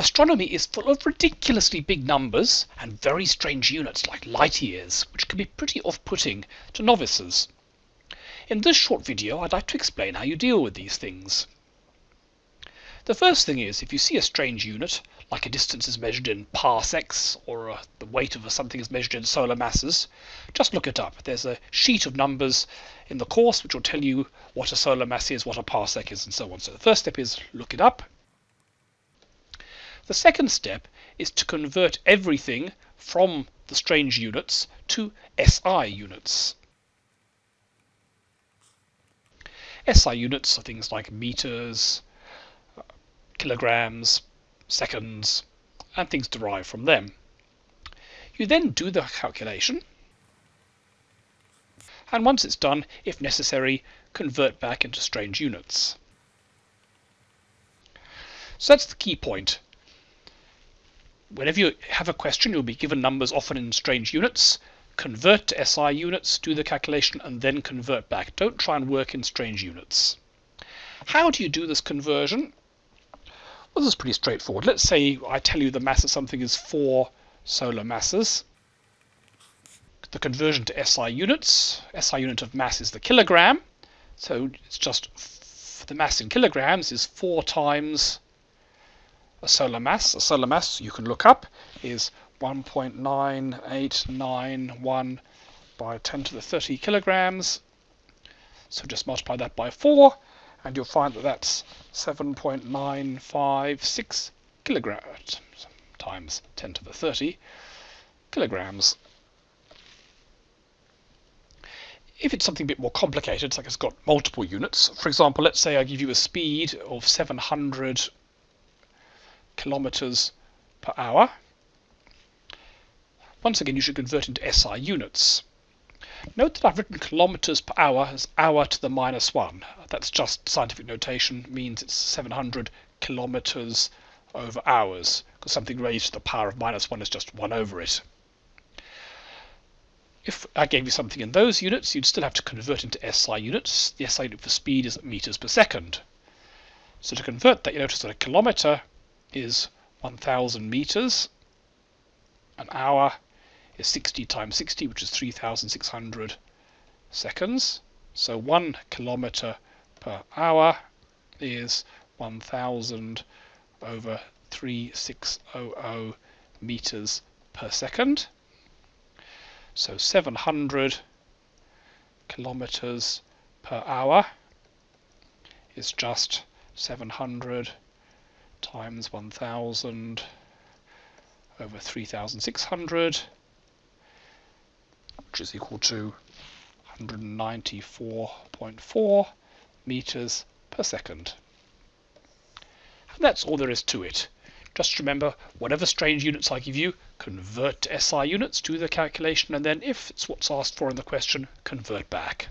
Astronomy is full of ridiculously big numbers and very strange units like light years, which can be pretty off-putting to novices. In this short video, I'd like to explain how you deal with these things. The first thing is, if you see a strange unit, like a distance is measured in parsecs, or uh, the weight of something is measured in solar masses, just look it up. There's a sheet of numbers in the course which will tell you what a solar mass is, what a parsec is, and so on. So the first step is look it up. The second step is to convert everything from the strange units to SI units. SI units are things like meters, kilograms, seconds, and things derived from them. You then do the calculation, and once it's done, if necessary, convert back into strange units. So that's the key point. Whenever you have a question, you'll be given numbers often in strange units. Convert to SI units, do the calculation, and then convert back. Don't try and work in strange units. How do you do this conversion? Well, this is pretty straightforward. Let's say I tell you the mass of something is 4 solar masses. The conversion to SI units, SI unit of mass is the kilogram. So it's just the mass in kilograms is 4 times a solar mass. A solar mass you can look up is 1.9891 by 10 to the 30 kilograms. So just multiply that by 4 and you'll find that that's 7.956 kilograms times 10 to the 30 kilograms. If it's something a bit more complicated, it's like it's got multiple units. For example, let's say I give you a speed of 700 kilometers per hour. Once again, you should convert into SI units. Note that I've written kilometers per hour as hour to the minus one. That's just scientific notation, means it's 700 kilometers over hours, because something raised to the power of minus one is just one over it. If I gave you something in those units, you'd still have to convert into SI units. The SI unit for speed is meters per second. So to convert that, you notice that a kilometer is 1000 meters. An hour is 60 times 60, which is 3600 seconds. So 1 kilometer per hour is 1000 over 3600 meters per second. So 700 kilometers per hour is just 700 times 1000 over 3600 which is equal to 194.4 meters per second. And that's all there is to it. Just remember, whatever strange units I give you, convert to SI units, do the calculation, and then if it's what's asked for in the question, convert back.